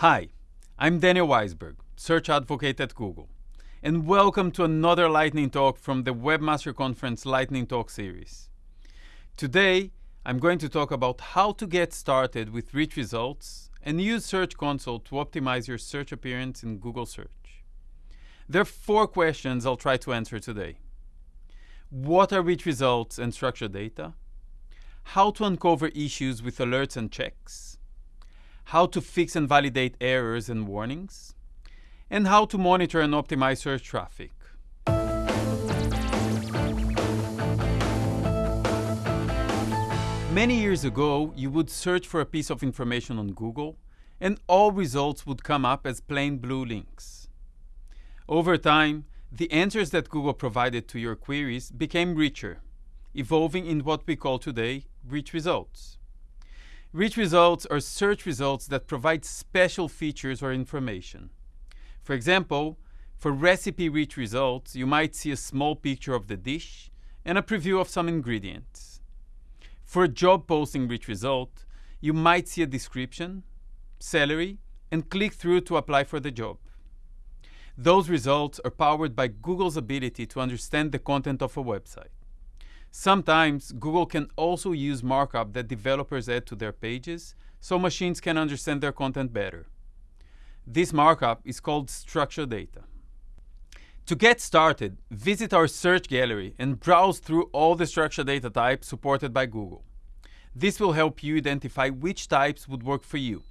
Hi, I'm Daniel Waisberg, Search Advocate at Google, and welcome to another Lightning Talk from the Webmaster Conference Lightning Talk series. Today, I'm going to talk about how to get started with rich results and use Search Console to optimize your search appearance in Google Search. There are four questions I'll try to answer today. What are rich results and structured data? How to uncover issues with alerts and checks? How to fix and validate errors and warnings? And how to monitor and optimize search traffic. Many years ago, you would search for a piece of information on Google, and all results would come up as plain blue links. Over time, the answers that Google provided to your queries became richer, evolving in what we call today rich results. Rich results are search results that provide special features or information. For example, for recipe-rich results, you might see a small picture of the dish and a preview of some ingredients. For a job posting rich result, you might see a description, salary, and click through to apply for the job. Those results are powered by Google's ability to understand the content of a website. Sometimes Google can also use markup that developers add to their pages so machines can understand their content better. This markup is called structured data. To get started, visit our search gallery and browse through all the structured data types supported by Google. This will help you identify which types would work for you.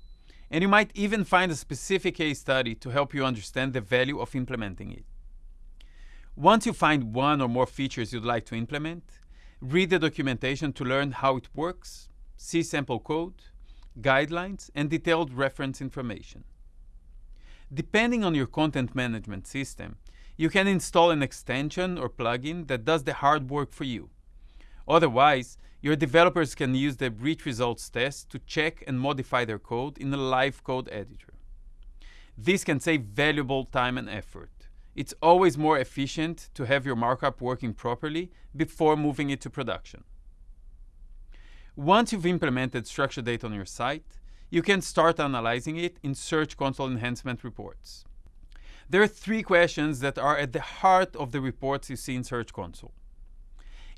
And you might even find a specific case study to help you understand the value of implementing it. Once you find one or more features you'd like to implement, read the documentation to learn how it works, see sample code, guidelines, and detailed reference information. Depending on your content management system, you can install an extension or plugin that does the hard work for you. Otherwise, your developers can use the rich results test to check and modify their code in a live code editor. This can save valuable time and effort. It's always more efficient to have your markup working properly before moving it to production. Once you've implemented structured data on your site, you can start analyzing it in Search Console enhancement reports. There are three questions that are at the heart of the reports you see in Search Console.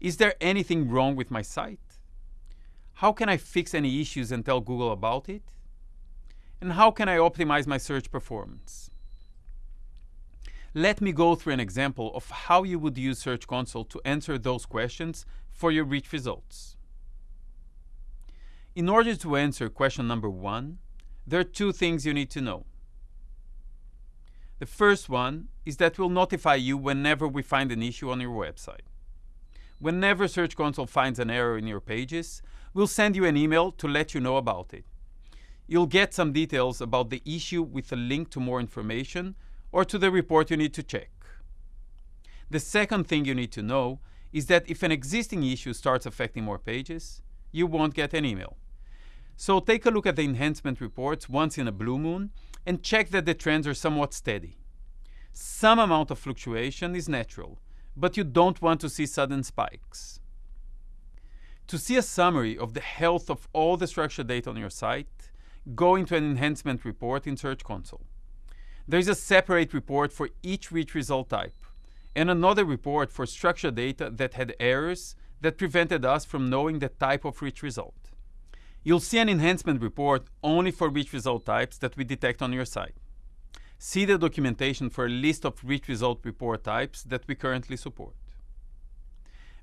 Is there anything wrong with my site? How can I fix any issues and tell Google about it? And how can I optimize my search performance? Let me go through an example of how you would use Search Console to answer those questions for your rich results. In order to answer question number one, there are two things you need to know. The first one is that we'll notify you whenever we find an issue on your website. Whenever Search Console finds an error in your pages, we'll send you an email to let you know about it. You'll get some details about the issue with a link to more information or to the report you need to check. The second thing you need to know is that if an existing issue starts affecting more pages, you won't get an email. So take a look at the enhancement reports once in a blue moon and check that the trends are somewhat steady. Some amount of fluctuation is natural, but you don't want to see sudden spikes. To see a summary of the health of all the structured data on your site, go into an enhancement report in Search Console. There is a separate report for each rich result type, and another report for structured data that had errors that prevented us from knowing the type of rich result. You'll see an enhancement report only for rich result types that we detect on your site. See the documentation for a list of rich result report types that we currently support.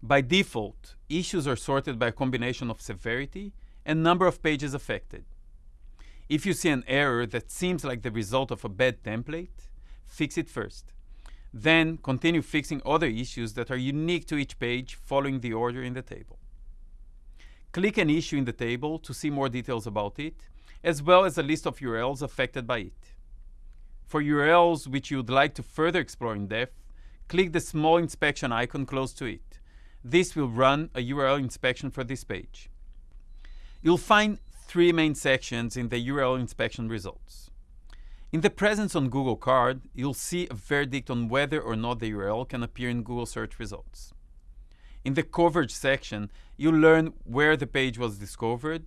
By default, issues are sorted by a combination of severity and number of pages affected. If you see an error that seems like the result of a bad template, fix it first. Then continue fixing other issues that are unique to each page following the order in the table. Click an issue in the table to see more details about it, as well as a list of URLs affected by it. For URLs which you would like to further explore in depth, click the small inspection icon close to it. This will run a URL inspection for this page. You'll find three main sections in the URL inspection results. In the presence on Google card, you'll see a verdict on whether or not the URL can appear in Google search results. In the coverage section, you'll learn where the page was discovered,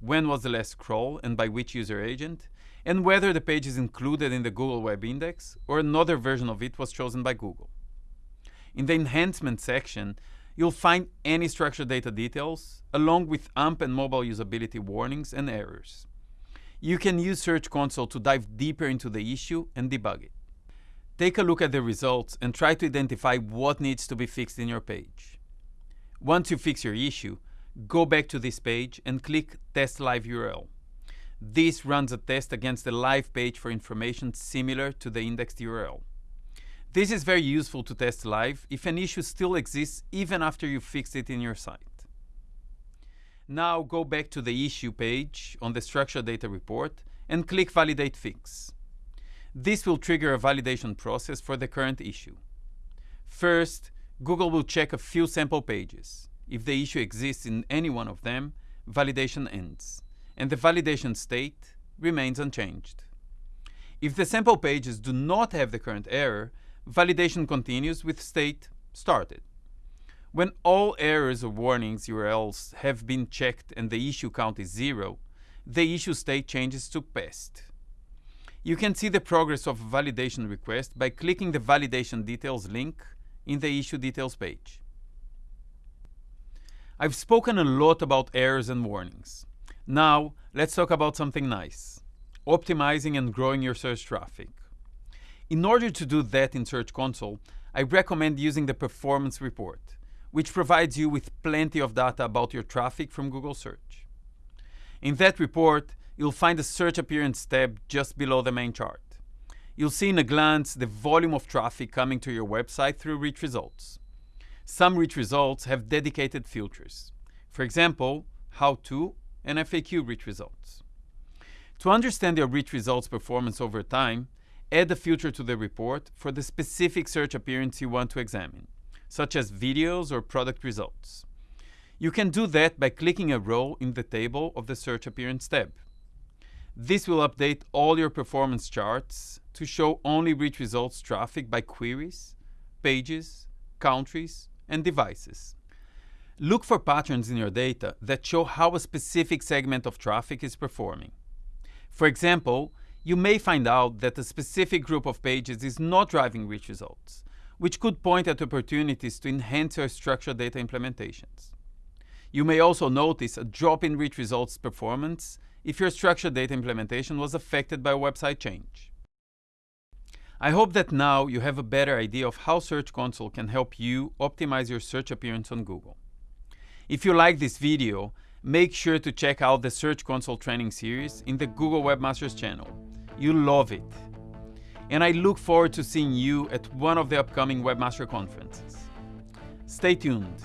when was the last crawl and by which user agent, and whether the page is included in the Google Web Index or another version of it was chosen by Google. In the enhancement section, you'll find any structured data details, along with AMP and mobile usability warnings and errors. You can use Search Console to dive deeper into the issue and debug it. Take a look at the results and try to identify what needs to be fixed in your page. Once you fix your issue, go back to this page and click Test Live URL. This runs a test against the live page for information similar to the indexed URL. This is very useful to test live if an issue still exists even after you fixed it in your site. Now go back to the issue page on the structured data report and click Validate Fix. This will trigger a validation process for the current issue. First, Google will check a few sample pages. If the issue exists in any one of them, validation ends, and the validation state remains unchanged. If the sample pages do not have the current error, validation continues with state started. When all errors or warnings URLs have been checked and the issue count is zero, the issue state changes to passed. You can see the progress of validation request by clicking the validation details link in the issue details page. I've spoken a lot about errors and warnings. Now, let's talk about something nice, optimizing and growing your search traffic. In order to do that in Search Console, I recommend using the Performance Report, which provides you with plenty of data about your traffic from Google Search. In that report, you'll find the Search Appearance tab just below the main chart. You'll see in a glance the volume of traffic coming to your website through rich results. Some rich results have dedicated filters. For example, How To and FAQ rich results. To understand your rich results performance over time, add a filter to the report for the specific search appearance you want to examine, such as videos or product results. You can do that by clicking a row in the table of the Search Appearance tab. This will update all your performance charts to show only rich results traffic by queries, pages, countries, and devices. Look for patterns in your data that show how a specific segment of traffic is performing. For example, you may find out that a specific group of pages is not driving rich results, which could point at opportunities to enhance your structured data implementations. You may also notice a drop in rich results performance if your structured data implementation was affected by a website change. I hope that now you have a better idea of how Search Console can help you optimize your search appearance on Google. If you like this video, make sure to check out the Search Console training series in the Google Webmasters channel. You'll love it. And I look forward to seeing you at one of the upcoming Webmaster conferences. Stay tuned.